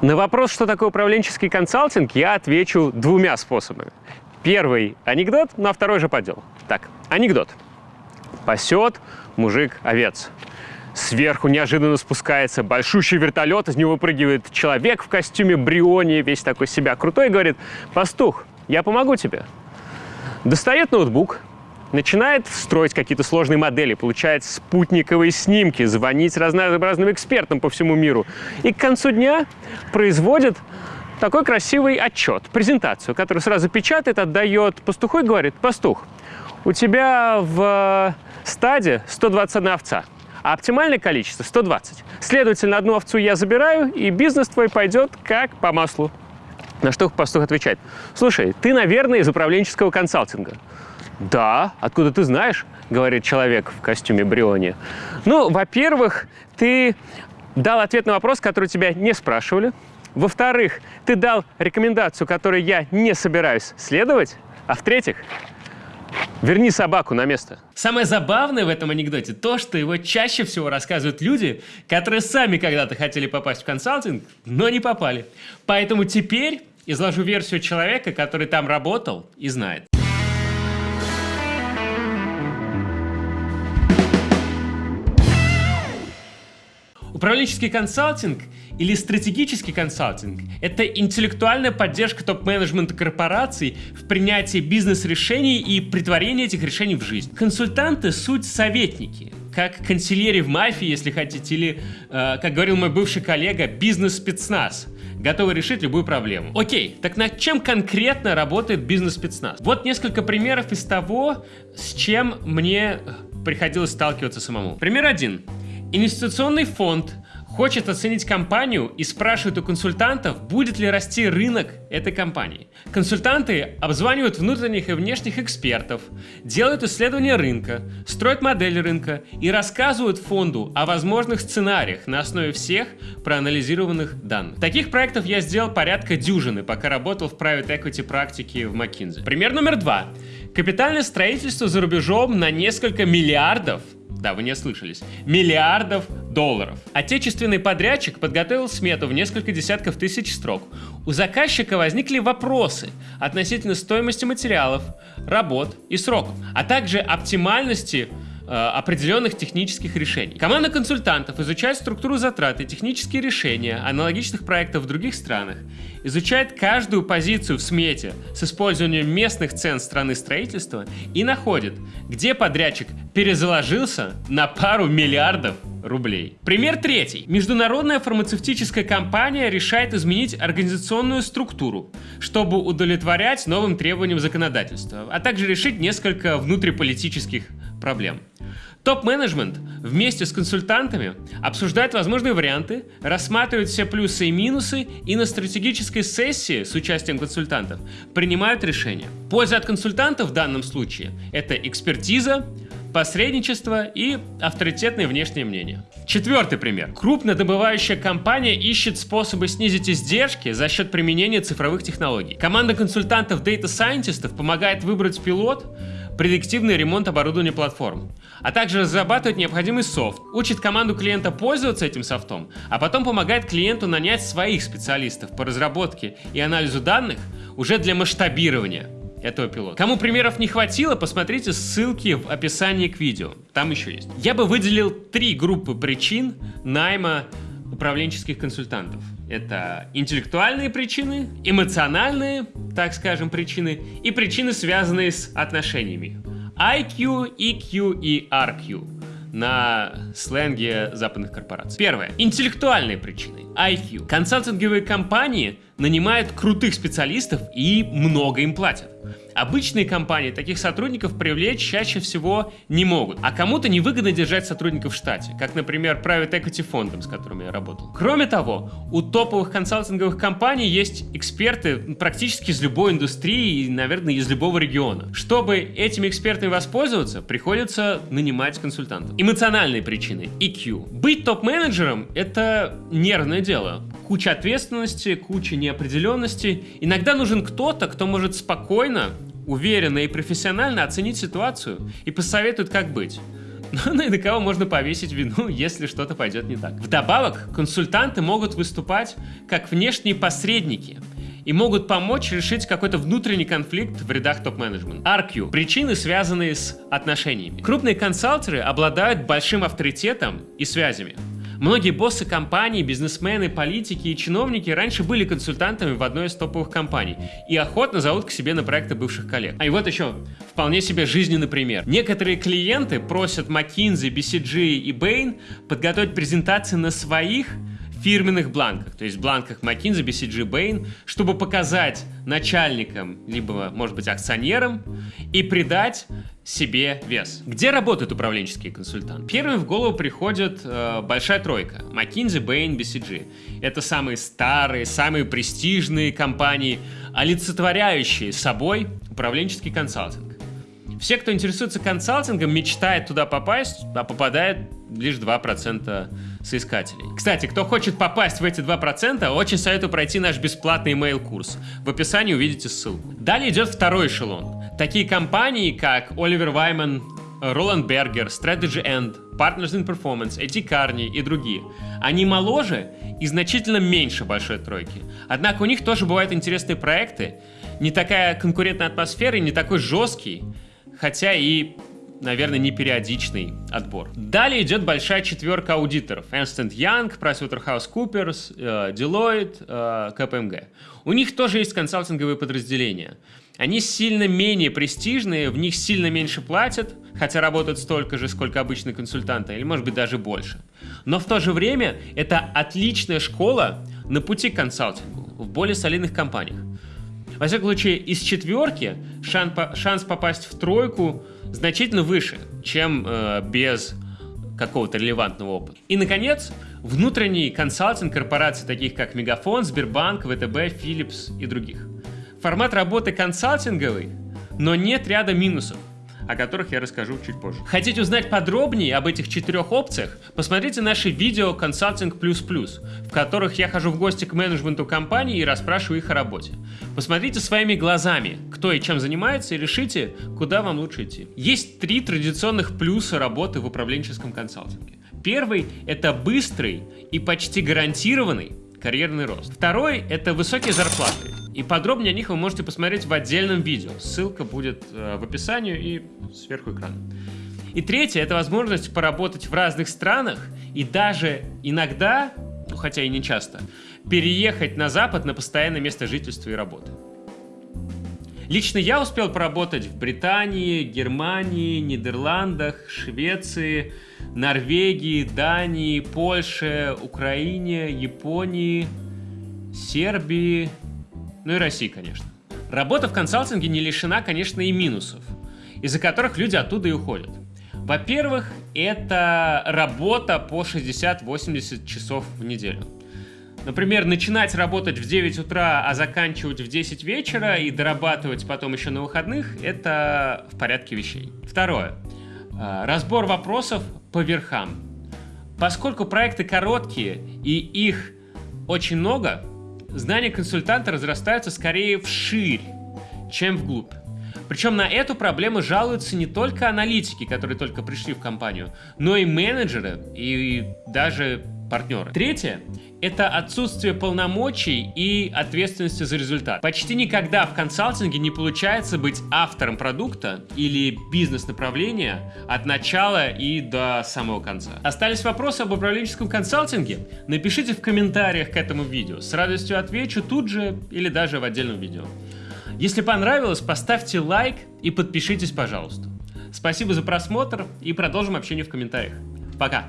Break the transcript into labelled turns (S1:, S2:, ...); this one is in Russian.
S1: На вопрос, что такое управленческий консалтинг, я отвечу двумя способами. Первый – анекдот, ну а второй же по делу. Так, анекдот. Пасет мужик овец. Сверху неожиданно спускается большущий вертолет, из него выпрыгивает человек в костюме Бриони, весь такой себя крутой, и говорит, «Пастух, я помогу тебе». Достает ноутбук, начинает строить какие-то сложные модели, получает спутниковые снимки, звонить разнообразным экспертам по всему миру. И к концу дня производит такой красивый отчет, презентацию, которую сразу печатает, отдает пастуху и говорит, пастух, у тебя в стаде 121 овца, а оптимальное количество 120. Следовательно, одну овцу я забираю, и бизнес твой пойдет как по маслу. На что пастух отвечает, слушай, ты, наверное, из управленческого консалтинга. Да, откуда ты знаешь, говорит человек в костюме Бриони. Ну, во-первых, ты дал ответ на вопрос, который тебя не спрашивали. Во-вторых, ты дал рекомендацию, которой я не собираюсь следовать. А в-третьих, верни собаку на место.
S2: Самое забавное в этом анекдоте то, что его чаще всего рассказывают люди, которые сами когда-то хотели попасть в консалтинг, но не попали. Поэтому теперь изложу версию человека, который там работал и знает. Управленческий консалтинг или стратегический консалтинг – это интеллектуальная поддержка топ-менеджмента корпораций в принятии бизнес-решений и притворении этих решений в жизнь. Консультанты – суть советники, как консильери в мафии, если хотите, или, э, как говорил мой бывший коллега, бизнес-спецназ – готовы решить любую проблему. Окей, так над чем конкретно работает бизнес-спецназ? Вот несколько примеров из того, с чем мне приходилось сталкиваться самому. Пример один. Инвестиционный фонд хочет оценить компанию и спрашивает у консультантов, будет ли расти рынок этой компании. Консультанты обзванивают внутренних и внешних экспертов, делают исследования рынка, строят модель рынка и рассказывают фонду о возможных сценариях на основе всех проанализированных данных. Таких проектов я сделал порядка дюжины, пока работал в private equity практике в McKinsey. Пример номер два. Капитальное строительство за рубежом на несколько миллиардов да, вы не ослышались, миллиардов долларов. Отечественный подрядчик подготовил смету в несколько десятков тысяч строк. У заказчика возникли вопросы относительно стоимости материалов, работ и сроков, а также оптимальности э, определенных технических решений. Команда консультантов изучает структуру затрат и технические решения аналогичных проектов в других странах изучает каждую позицию в смете с использованием местных цен страны строительства и находит, где подрядчик перезаложился на пару миллиардов рублей. Пример третий. Международная фармацевтическая компания решает изменить организационную структуру, чтобы удовлетворять новым требованиям законодательства, а также решить несколько внутриполитических проблем. Топ-менеджмент вместе с консультантами обсуждает возможные варианты, рассматривает все плюсы и минусы и на стратегической сессии с участием консультантов принимают решения. Польза от консультантов в данном случае – это экспертиза, посредничество и авторитетное внешнее мнение. Четвертый пример. Крупнодобывающая компания ищет способы снизить издержки за счет применения цифровых технологий. Команда консультантов Data Scientist помогает выбрать пилот, предиктивный ремонт оборудования платформ, а также разрабатывает необходимый софт, учит команду клиента пользоваться этим софтом, а потом помогает клиенту нанять своих специалистов по разработке и анализу данных уже для масштабирования этого пилота. Кому примеров не хватило, посмотрите ссылки в описании к видео, там еще есть. Я бы выделил три группы причин найма управленческих консультантов. Это интеллектуальные причины, эмоциональные, так скажем, причины и причины, связанные с отношениями. IQ, EQ и RQ на сленге западных корпораций. Первое. Интеллектуальные причины. IQ. Консалтинговые компании нанимают крутых специалистов и много им платят. Обычные компании таких сотрудников привлечь чаще всего не могут, а кому-то невыгодно держать сотрудников в штате, как, например, private equity фондом, с которыми я работал. Кроме того, у топовых консалтинговых компаний есть эксперты практически из любой индустрии и, наверное, из любого региона. Чтобы этими экспертами воспользоваться, приходится нанимать консультантов. Эмоциональные причины, EQ. Быть топ-менеджером – это нервное дело куча ответственности, куча неопределенности. Иногда нужен кто-то, кто может спокойно, уверенно и профессионально оценить ситуацию и посоветует, как быть. ну и на кого можно повесить вину, если что-то пойдет не так. Вдобавок, консультанты могут выступать как внешние посредники и могут помочь решить какой-то внутренний конфликт в рядах топ-менеджмента. RQ – причины, связанные с отношениями. Крупные консалтеры обладают большим авторитетом и связями. Многие боссы компаний, бизнесмены, политики и чиновники раньше были консультантами в одной из топовых компаний и охотно зовут к себе на проекты бывших коллег. А и вот еще вполне себе жизненный пример. Некоторые клиенты просят McKinsey, BCG и Bain подготовить презентации на своих фирменных бланках, то есть бланках McKinsey, BCG, Bain, чтобы показать начальникам, либо, может быть, акционерам и придать себе вес. Где работают управленческие консультанты? Первым в голову приходит э, большая тройка. McKinsey, Bain, BCG. Это самые старые, самые престижные компании, олицетворяющие собой управленческий консалтинг. Все, кто интересуется консалтингом, мечтает туда попасть, а попадает лишь 2% соискателей. Кстати, кто хочет попасть в эти 2%, очень советую пройти наш бесплатный email-курс. В описании увидите ссылку. Далее идет второй эшелон. Такие компании, как Оливер Вайман, Роланд Бергер, Strategy End, Partners in Performance, Эти Карни и другие. Они моложе и значительно меньше большой тройки. Однако у них тоже бывают интересные проекты, не такая конкурентная атмосфера и не такой жесткий, хотя и наверное, не периодичный отбор. Далее идет большая четверка аудиторов. Ernst Young, PricewaterhouseCoopers, э, Deloitte, э, KPMG. У них тоже есть консалтинговые подразделения. Они сильно менее престижные, в них сильно меньше платят, хотя работают столько же, сколько обычные консультанты, или может быть даже больше. Но в то же время это отличная школа на пути к консалтингу в более солидных компаниях. Во всяком случае, из четверки шанс, шанс попасть в тройку значительно выше, чем э, без какого-то релевантного опыта. И, наконец, внутренний консалтинг корпораций, таких как Мегафон, Сбербанк, ВТБ, Philips и других. Формат работы консалтинговый, но нет ряда минусов о которых я расскажу чуть позже. Хотите узнать подробнее об этих четырех опциях? Посмотрите наши видео «Консалтинг плюс плюс», в которых я хожу в гости к менеджменту компании и расспрашиваю их о работе. Посмотрите своими глазами, кто и чем занимается, и решите, куда вам лучше идти. Есть три традиционных плюса работы в управленческом консалтинге. Первый – это быстрый и почти гарантированный карьерный рост. Второй – это высокие зарплаты. И подробнее о них вы можете посмотреть в отдельном видео. Ссылка будет э, в описании и сверху экрана. И третье – это возможность поработать в разных странах и даже иногда, ну хотя и не часто, переехать на Запад на постоянное место жительства и работы. Лично я успел поработать в Британии, Германии, Нидерландах, Швеции, Норвегии, Дании, Польше, Украине, Японии, Сербии, ну и России, конечно. Работа в консалтинге не лишена, конечно, и минусов, из-за которых люди оттуда и уходят. Во-первых, это работа по 60-80 часов в неделю. Например, начинать работать в 9 утра, а заканчивать в 10 вечера и дорабатывать потом еще на выходных – это в порядке вещей. Второе. А, разбор вопросов по верхам. Поскольку проекты короткие и их очень много, знания консультанта разрастаются скорее вширь, чем вглубь. Причем на эту проблему жалуются не только аналитики, которые только пришли в компанию, но и менеджеры и даже партнеры. Третье – это отсутствие полномочий и ответственности за результат. Почти никогда в консалтинге не получается быть автором продукта или бизнес-направления от начала и до самого конца. Остались вопросы об управленческом консалтинге? Напишите в комментариях к этому видео. С радостью отвечу тут же или даже в отдельном видео. Если понравилось, поставьте лайк и подпишитесь, пожалуйста. Спасибо за просмотр и продолжим общение в комментариях. Пока!